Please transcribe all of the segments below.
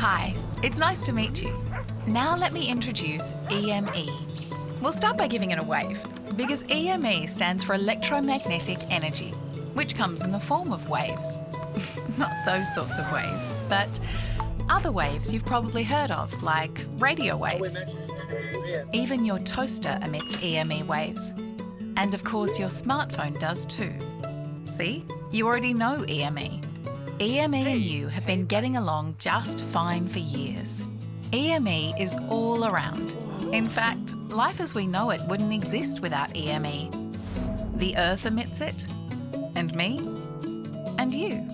Hi, it's nice to meet you. Now let me introduce EME. We'll start by giving it a wave, because EME stands for electromagnetic energy, which comes in the form of waves. Not those sorts of waves, but other waves you've probably heard of, like radio waves. Even your toaster emits EME waves. And of course, your smartphone does too. See, you already know EME. EME and you have been getting along just fine for years. EME is all around. In fact, life as we know it wouldn't exist without EME. The Earth emits it, and me, and you.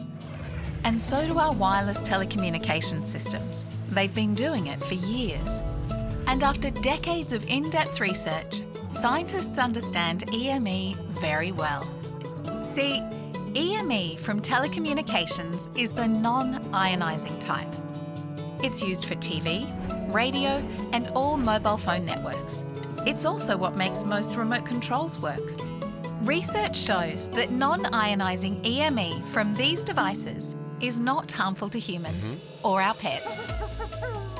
And so do our wireless telecommunication systems. They've been doing it for years. And after decades of in-depth research, scientists understand EME very well. See, EME from telecommunications is the non-ionising type. It's used for TV, radio and all mobile phone networks. It's also what makes most remote controls work. Research shows that non-ionising EME from these devices is not harmful to humans mm -hmm. or our pets.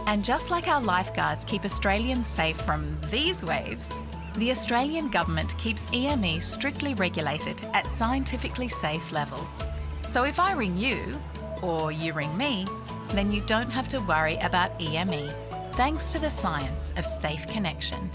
And just like our lifeguards keep Australians safe from these waves, the Australian Government keeps EME strictly regulated at scientifically safe levels. So if I ring you, or you ring me, then you don't have to worry about EME, thanks to the science of safe connection.